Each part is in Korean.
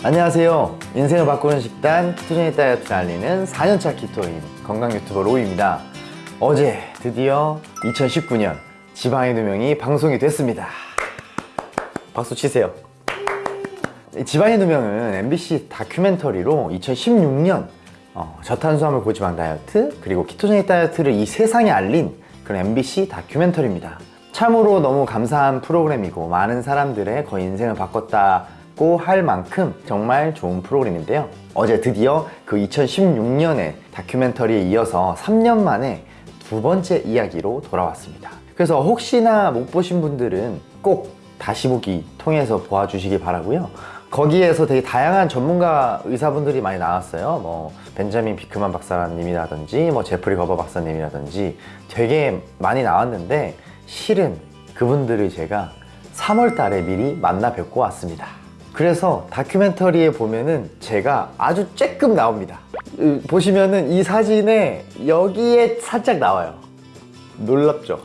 안녕하세요. 인생을 바꾸는 식단 ketogenic 다이어트를 알리는 4년차 keto인 건강 유튜버 로이입니다. 어제 드디어 2019년 지방의 누명이 방송이 됐습니다. 박수 치세요. 이 지방의 누명은 MBC 다큐멘터리로 2016년 어, 저탄수화물 고지방 다이어트 그리고 ketogenic 다이어트를 이 세상에 알린 그런 MBC 다큐멘터리입니다. 참으로 너무 감사한 프로그램이고 많은 사람들의 거의 인생을 바꿨다 고 할 만큼 정말 좋은 프로그램인데요. 어제 드디어 그 2016년의 다큐멘터리에 이어서 3년 만에 두 번째 이야기로 돌아왔습니다. 그래서 혹시나 못 보신 분들은 꼭 다시 보기 통해서 보아주시기 바라고요. 거기에서 되게 다양한 전문가 의사분들이 많이 나왔어요. 뭐 벤자민 비크만 박사님이라든지 뭐 제프리 거버 박사님이라든지 되게 많이 나왔는데 실은 그분들을 제가 3월 달에 미리 만나 뵙고 왔습니다 그래서 다큐멘터리에 보면은 제가 아주 쬐끔 나옵니다 으, 보시면은 이 사진에 여기에 살짝 나와요 놀랍죠?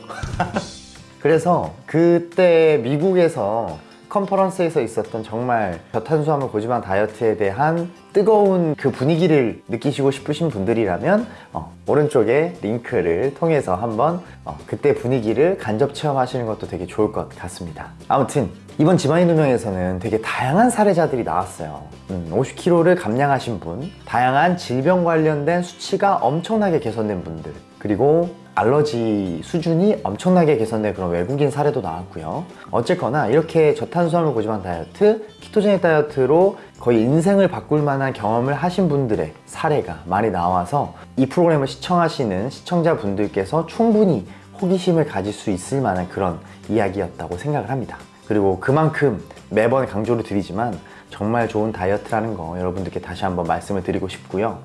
그래서 그때 미국에서 컨퍼런스에서 있었던 정말 저탄수화물 고지방 다이어트에 대한 뜨거운 그 분위기를 느끼시고 싶으신 분들이라면 어, 오른쪽에 링크를 통해서 한번 어, 그때 분위기를 간접 체험하시는 것도 되게 좋을 것 같습니다. 아무튼 이번 지방인 누명에서는 되게 다양한 사례자들이 나왔어요. 음, 50kg를 감량하신 분 다양한 질병 관련된 수치가 엄청나게 개선된 분들 그리고 알러지 수준이 엄청나게 개선된 그런 외국인 사례도 나왔고요. 어쨌거나 이렇게 저탄수화물 고지방 다이어트, 키토제닉 다이어트로 거의 인생을 바꿀 만한 경험을 하신 분들의 사례가 많이 나와서 이 프로그램을 시청하시는 시청자분들께서 충분히 호기심을 가질 수 있을 만한 그런 이야기였다고 생각을 합니다. 그리고 그만큼 매번 강조를 드리지만 정말 좋은 다이어트라는 거 여러분들께 다시 한번 말씀을 드리고 싶고요.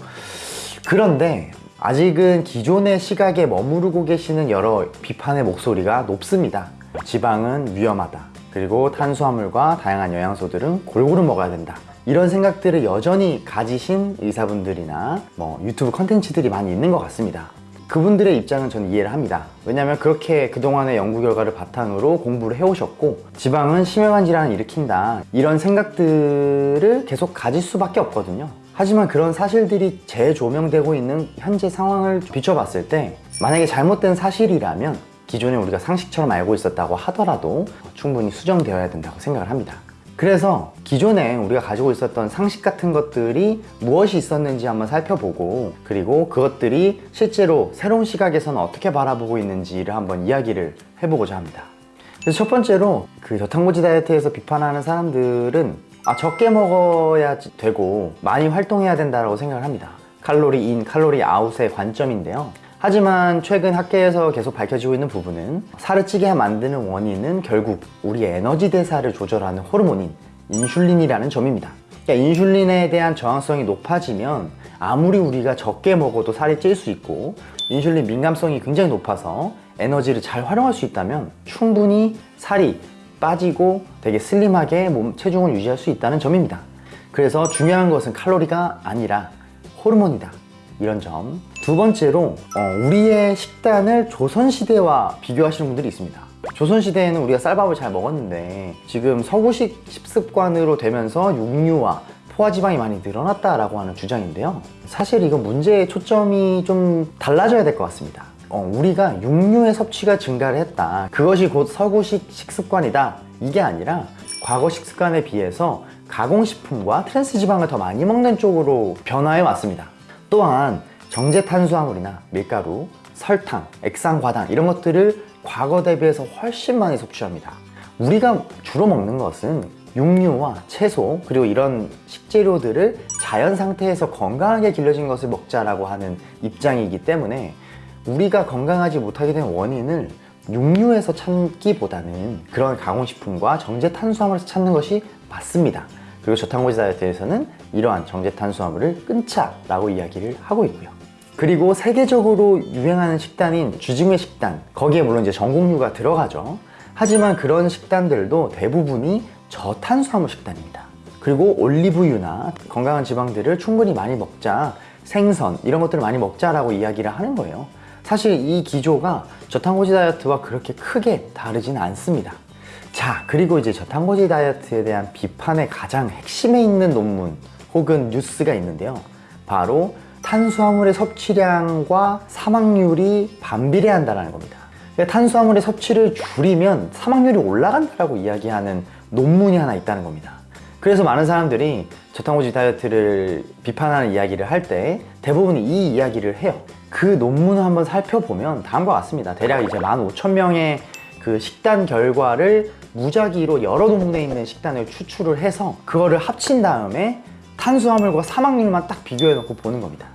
그런데 아직은 기존의 시각에 머무르고 계시는 여러 비판의 목소리가 높습니다. 지방은 위험하다. 그리고 탄수화물과 다양한 영양소들은 골고루 먹어야 된다. 이런 생각들을 여전히 가지신 의사분들이나 뭐 유튜브 컨텐츠들이 많이 있는 것 같습니다. 그분들의 입장은 저는 이해를 합니다. 왜냐하면 그렇게 그동안의 연구 결과를 바탕으로 공부를 해오셨고 지방은 심혈관 질환을 일으킨다. 이런 생각들을 계속 가질 수밖에 없거든요 하지만 그런 사실들이 재조명되고 있는 현재 상황을 비춰봤을 때 만약에 잘못된 사실이라면 기존에 우리가 상식처럼 알고 있었다고 하더라도 충분히 수정되어야 된다고 생각을 합니다. 그래서 기존에 우리가 가지고 있었던 상식 같은 것들이 무엇이 있었는지 한번 살펴보고 그리고 그것들이 실제로 새로운 시각에서는 어떻게 바라보고 있는지를 한번 이야기를 해보고자 합니다. 그래서 첫 번째로 그 저탄고지 다이어트에서 비판하는 사람들은 아 적게 먹어야 되고 많이 활동해야 된다고 생각을 합니다. 칼로리 인, 칼로리 아웃의 관점인데요. 하지만 최근 학계에서 계속 밝혀지고 있는 부분은 살을 찌게 만드는 원인은 결국 우리의 에너지 대사를 조절하는 호르몬인 인슐린이라는 점입니다. 그러니까 인슐린에 대한 저항성이 높아지면 아무리 우리가 적게 먹어도 살이 찔 수 있고 인슐린 민감성이 굉장히 높아서 에너지를 잘 활용할 수 있다면 충분히 살이 빠지고 되게 슬림하게 몸 체중을 유지할 수 있다는 점입니다. 그래서 중요한 것은 칼로리가 아니라 호르몬이다. 이런 점. 두 번째로 어, 우리의 식단을 조선시대와 비교하시는 분들이 있습니다. 조선시대에는 우리가 쌀밥을 잘 먹었는데 지금 서구식 식습관으로 되면서 육류와 포화지방이 많이 늘어났다라고 하는 주장인데요. 사실 이건 문제의 초점이 좀 달라져야 될 것 같습니다 어, 우리가 육류의 섭취가 증가를 했다. 그것이 곧 서구식 식습관이다. 이게 아니라 과거 식습관에 비해서 가공식품과 트랜스지방을 더 많이 먹는 쪽으로 변화해 왔습니다. 또한 정제 탄수화물이나 밀가루, 설탕, 액상과당 이런 것들을 과거 대비해서 훨씬 많이 섭취합니다. 우리가 주로 먹는 것은 육류와 채소 그리고 이런 식재료들을 자연 상태에서 건강하게 길러진 것을 먹자라고 하는 입장이기 때문에 우리가 건강하지 못하게 된 원인을 육류에서 찾기보다는 그런 가공식품과 정제 탄수화물에서 찾는 것이 맞습니다. 그리고 저탄고지 다이어트에서는 이러한 정제 탄수화물을 끊자 라고 이야기를 하고 있고요. 그리고 세계적으로 유행하는 식단인 주징회 식단 거기에 물론 이제 전곡류가 들어가죠. 하지만 그런 식단들도 대부분이 저탄수화물 식단입니다. 그리고 올리브유나 건강한 지방들을 충분히 많이 먹자 생선 이런 것들을 많이 먹자라고 이야기를 하는 거예요 사실 이 기조가 저탄고지 다이어트와 그렇게 크게 다르진 않습니다 자, 그리고 이제 저탄고지 다이어트에 대한 비판의 가장 핵심에 있는 논문 혹은 뉴스가 있는데요. 바로 탄수화물의 섭취량과 사망률이 반비례한다는 겁니다. 그러니까 탄수화물의 섭취를 줄이면 사망률이 올라간다라고 이야기하는 논문이 하나 있다는 겁니다. 그래서 많은 사람들이 저탄고지 다이어트를 비판하는 이야기를 할 때 대부분 이 이야기를 해요. 그 논문을 한번 살펴보면 다음과 같습니다. 대략 이제 15,000명의 그 식단 결과를 무작위로 여러 논문에 있는 식단을 추출을 해서 그거를 합친 다음에 탄수화물과 사망률만 딱 비교해 놓고 보는 겁니다.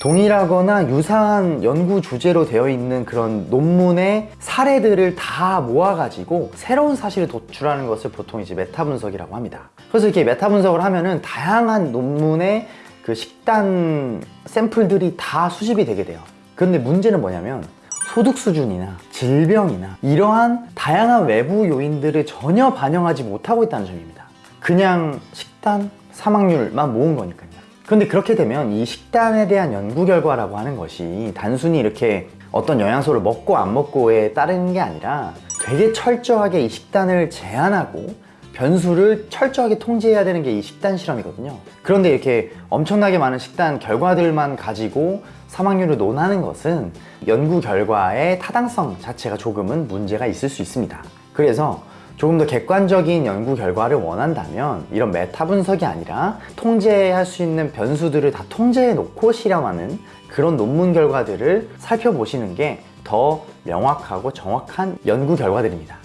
동일하거나 유사한 연구 주제로 되어 있는 그런 논문의 사례들을 다 모아가지고 새로운 사실을 도출하는 것을 보통 이제 메타 분석이라고 합니다. 그래서 이렇게 메타 분석을 하면은 다양한 논문의 그 식단 샘플들이 다 수집이 되게 돼요. 근데 문제는 뭐냐면 소득 수준이나 질병이나 이러한 다양한 외부 요인들을 전혀 반영하지 못하고 있다는 점입니다. 그냥 식단, 사망률만 모은 거니까요. 근데 그렇게 되면 이 식단에 대한 연구 결과라고 하는 것이 단순히 이렇게 어떤 영양소를 먹고 안 먹고에 따르는 게 아니라 되게 철저하게 이 식단을 제한하고 변수를 철저하게 통제해야 되는 게 이 식단 실험이거든요. 그런데 이렇게 엄청나게 많은 식단 결과들만 가지고 사망률을 논하는 것은 연구 결과의 타당성 자체가 조금은 문제가 있을 수 있습니다. 그래서 조금 더 객관적인 연구 결과를 원한다면 이런 메타 분석이 아니라 통제할 수 있는 변수들을 다 통제해 놓고 실험하는 그런 논문 결과들을 살펴보시는 게 더 명확하고 정확한 연구 결과들입니다.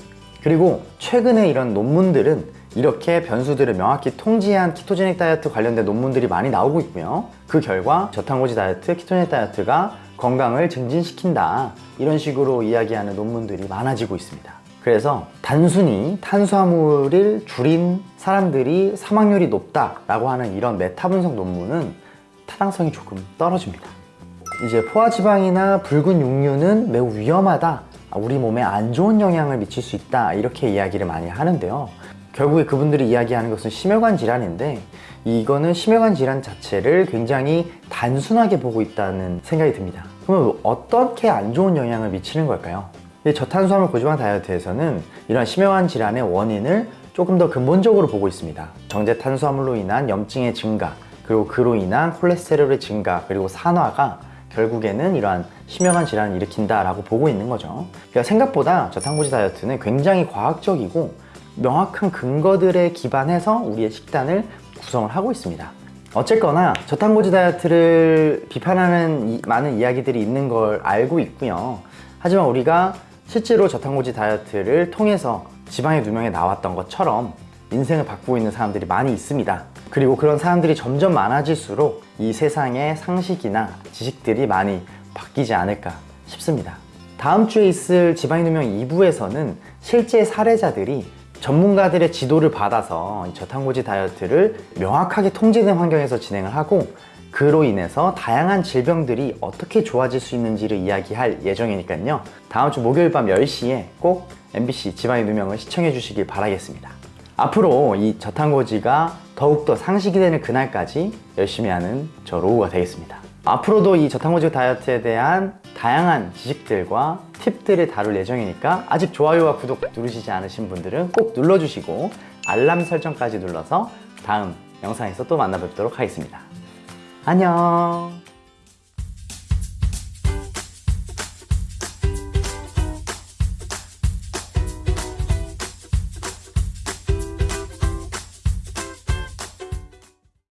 그리고 최근에 이런 논문들은 이렇게 변수들을 명확히 통제한 ketogenic 다이어트 관련된 논문들이 많이 나오고 있고요. 그 결과 저탄고지 다이어트, ketogenic 다이어트가 건강을 증진시킨다 이런 식으로 이야기하는 논문들이 많아지고 있습니다. 그래서 단순히 탄수화물을 줄인 사람들이 사망률이 높다 라고 하는 이런 메타 분석 논문은 타당성이 조금 떨어집니다. 이제 포화지방이나 붉은 육류는 매우 위험하다. 우리 몸에 안 좋은 영향을 미칠 수 있다. 이렇게 이야기를 많이 하는데요. 결국에 그분들이 이야기하는 것은 심혈관 질환인데 이거는 심혈관 질환 자체를 굉장히 단순하게 보고 있다는 생각이 듭니다. 그러면 어떻게 안 좋은 영향을 미치는 걸까요? 저탄수화물 고지방 다이어트에서는 이런 심혈관 질환의 원인을 조금 더 근본적으로 보고 있습니다. 정제 탄수화물로 인한 염증의 증가, 그리고 그로 인한 콜레스테롤의 증가, 그리고 산화가 결국에는 이러한 심혈관 질환을 일으킨다라고 보고 있는 거죠. 그러니까 생각보다 저탄고지 다이어트는 굉장히 과학적이고 명확한 근거들에 기반해서 우리의 식단을 구성을 하고 있습니다. 어쨌거나 저탄고지 다이어트를 비판하는 이- 많은 이야기들이 있는 걸 알고 있고요. 하지만 우리가 실제로 저탄고지 다이어트를 통해서 지방의 누명에 나왔던 것처럼 인생을 바꾸고 있는 사람들이 많이 있습니다. 그리고 그런 사람들이 점점 많아질수록 이 세상의 상식이나 지식들이 많이 바뀌지 않을까 싶습니다. 다음 주에 있을 지방의 누명 2부에서는 실제 사례자들이 전문가들의 지도를 받아서 이 저탄고지 다이어트를 명확하게 통제된 환경에서 진행을 하고 그로 인해서 다양한 질병들이 어떻게 좋아질 수 있는지를 이야기할 예정이니까요. 다음 주 목요일 밤 10시에 꼭 MBC 지방의 누명을 시청해 주시길 바라겠습니다. 앞으로 이 저탄고지가 더욱더 상식이 되는 그날까지 열심히 하는 저 로우가 되겠습니다. 앞으로도 이 저탄고지 다이어트에 대한 다양한 지식들과 팁들을 다룰 예정이니까 아직 좋아요와 구독 누르시지 않으신 분들은 꼭 눌러주시고 알람 설정까지 눌러서 다음 영상에서 또 만나 뵙도록 하겠습니다. 안녕